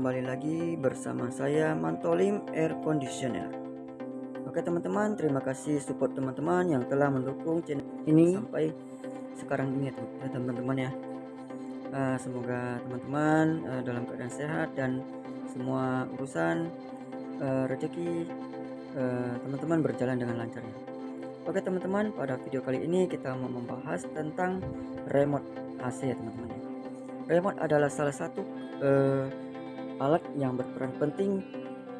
kembali lagi bersama saya Mantolim Air Conditioner. Oke teman-teman terima kasih support teman-teman yang telah mendukung channel ini? sampai sekarang ini ya teman-teman ya. Uh, Semoga teman-teman uh, dalam keadaan sehat dan semua urusan uh, rezeki teman-teman uh, berjalan dengan lancar ya. Oke teman-teman pada video kali ini kita mau membahas tentang remote AC ya teman-teman ya. Remote adalah salah satu uh, alat yang berperan penting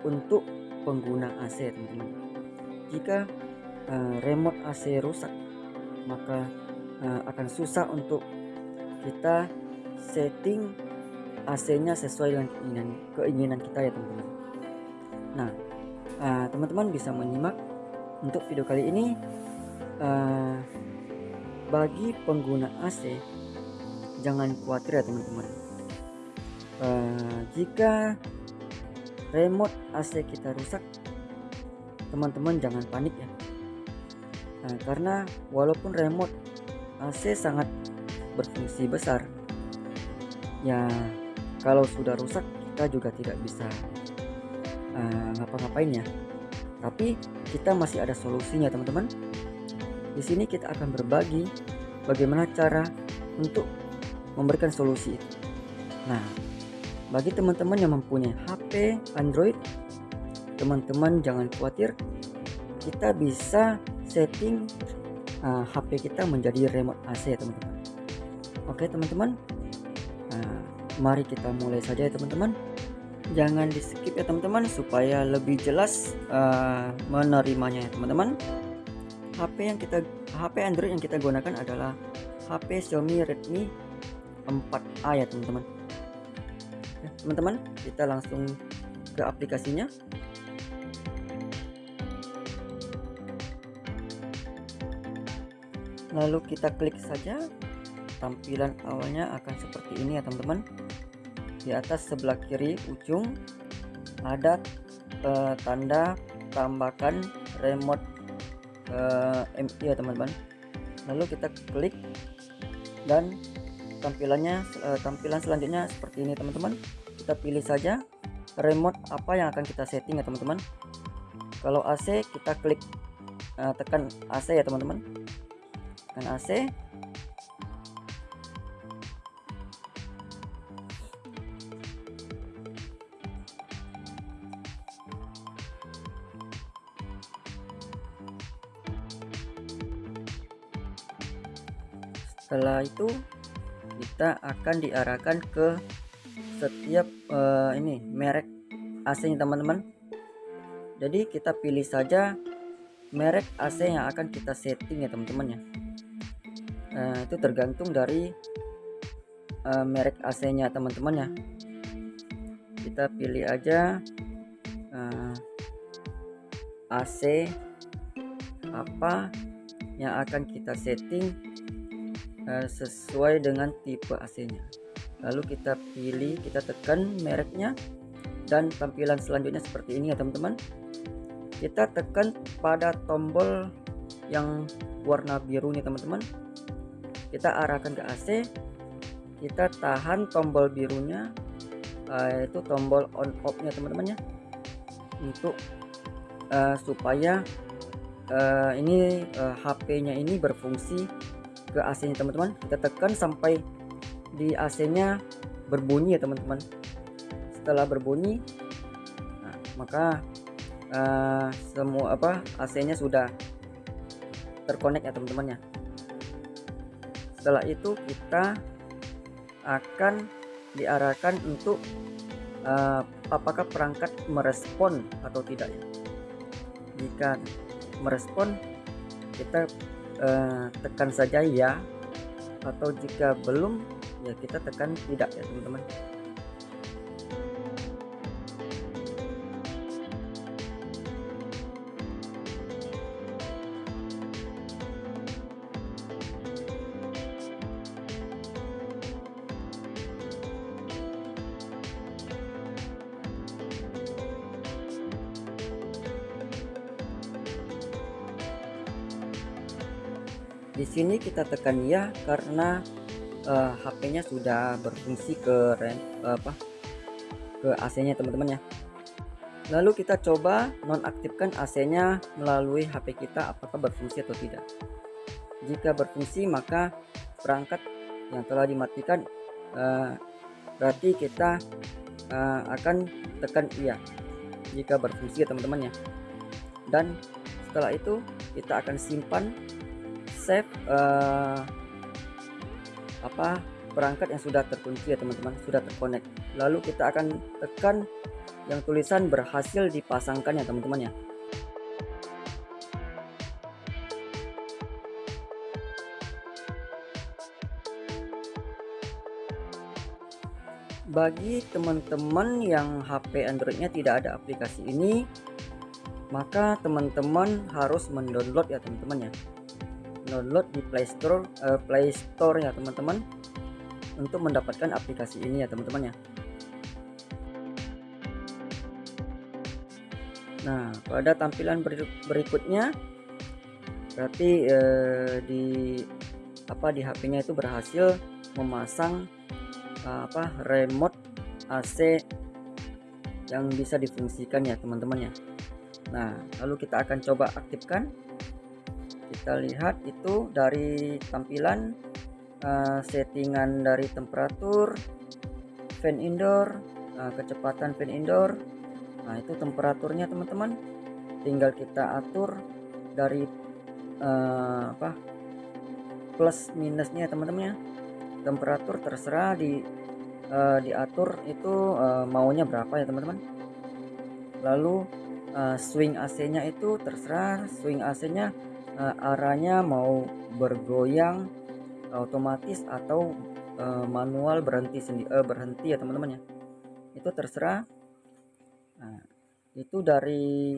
untuk pengguna AC teman-teman jika uh, remote AC rusak maka uh, akan susah untuk kita setting AC-nya sesuai dengan keinginan kita ya teman-teman. Nah teman-teman uh, bisa menyimak untuk video kali ini uh, bagi pengguna AC jangan khawatir ya teman-teman uh, jika remote AC kita rusak teman-teman jangan panik ya. Nah, karena walaupun remote AC sangat berfungsi besar ya kalau sudah rusak kita juga tidak bisa uh, ngapa-ngapain ya. Tapi kita masih ada solusinya teman-teman. Di sini kita akan berbagi bagaimana cara untuk memberikan solusi itu. Nah bagi teman-teman yang mempunyai HP Android teman-teman jangan khawatir kita bisa setting uh, HP kita menjadi remote AC teman-teman. Oke teman-teman. Uh, mari kita mulai saja ya teman-teman. Jangan di skip ya teman-teman supaya lebih jelas uh, menerimanya ya teman-teman. HP yang kita HP Android yang kita gunakan adalah HP Xiaomi Redmi 4A ya teman-teman teman-teman kita langsung ke aplikasinya. Lalu kita klik saja. Tampilan awalnya akan seperti ini ya teman-teman. Di atas sebelah kiri ujung ada uh, tanda tambahkan remote eh, MI ya teman-teman. Lalu kita klik dan tampilannya uh, tampilan selanjutnya seperti ini teman-teman kita pilih saja remote apa yang akan kita setting ya teman-teman. Kalau AC kita klik uh, tekan AC ya teman-teman. Tekan AC setelah itu kita akan diarahkan ke setiap uh, ini merek AC nya teman-teman. Jadi kita pilih saja merek AC yang akan kita setting ya teman-teman ya. Uh, itu tergantung dari uh, merek AC nya teman-teman ya. Kita pilih aja uh, AC apa yang akan kita setting uh, sesuai dengan tipe AC nya lalu kita pilih kita tekan mereknya. Dan tampilan selanjutnya seperti ini ya teman-teman. Kita tekan pada tombol yang warna biru nih teman-teman. Kita arahkan ke AC kita tahan tombol birunya. Uh, itu tombol on off nya teman-teman ya. Untuk uh, supaya uh, ini uh, HP nya ini berfungsi ke AC nya teman-teman. Kita tekan sampai di AC nya berbunyi ya teman-teman. Setelah berbunyi nah, maka uh, semua apa AC nya sudah terkonek ya teman-teman ya. Setelah itu kita akan diarahkan untuk uh, apakah perangkat merespon atau tidak ya. Jika merespon kita uh, tekan saja ya. Atau jika belum ya kita tekan tidak ya teman-teman. Di sini kita tekan ya karena uh, HP-nya sudah berfungsi ke rem apa ke AC nya teman-teman ya. Lalu kita coba nonaktifkan AC nya melalui HP kita apakah berfungsi atau tidak. Jika berfungsi maka perangkat yang telah dimatikan uh, berarti kita uh, akan tekan iya jika berfungsi ya teman-teman ya. Dan setelah itu kita akan simpan save uh, apa perangkat yang sudah terkunci ya teman-teman sudah terkonek. Lalu kita akan tekan yang tulisan berhasil dipasangkan ya teman-teman ya. Bagi teman-teman yang HP Androidnya tidak ada aplikasi ini maka teman-teman harus mendownload ya teman-teman ya download di Play Store uh, Play Store ya teman-teman untuk mendapatkan aplikasi ini ya teman-teman ya. Nah pada tampilan berikutnya berarti eh, di apa di HP-nya itu berhasil memasang apa remote AC yang bisa difungsikan ya teman-teman ya. Nah lalu kita akan coba aktifkan kita lihat itu dari tampilan uh, settingan dari temperatur fan indoor uh, kecepatan fan indoor. Nah itu temperaturnya teman-teman. Tinggal kita atur dari uh, apa plus minusnya teman-teman ya. Temperatur terserah di uh, diatur itu uh, maunya berapa ya teman-teman. Lalu uh, swing AC nya itu terserah. Swing AC nya uh, arahnya mau bergoyang otomatis atau uh, manual berhenti sendiri uh, berhenti ya teman-teman ya. Itu terserah. Nah, itu dari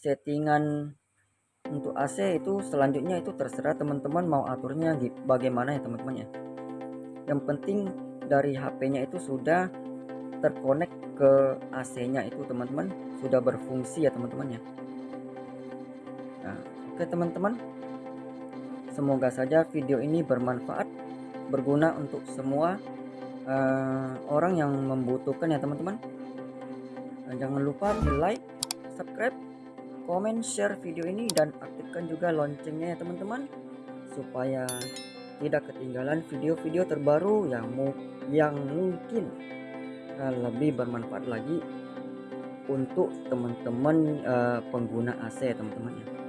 settingan untuk AC itu selanjutnya itu terserah teman-teman mau aturnya bagaimana ya teman-teman ya. Yang penting dari HP-nya itu sudah terkonek ke AC-nya itu teman-teman. Sudah berfungsi ya teman-teman ya. Nah, oke teman-teman. Semoga saja video ini bermanfaat berguna untuk semua uh, orang yang membutuhkan ya teman-teman. Jangan lupa di like subscribe komen share video ini dan aktifkan juga loncengnya ya teman-teman. Supaya tidak ketinggalan video-video terbaru yang mu yang mungkin uh, lebih bermanfaat lagi untuk teman-teman uh, pengguna AC teman-teman ya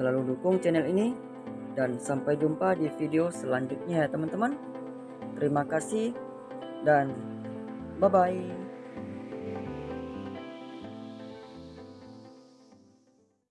selalu dukung channel ini. Dan sampai jumpa di video selanjutnya ya teman-teman. Terima kasih dan bye bye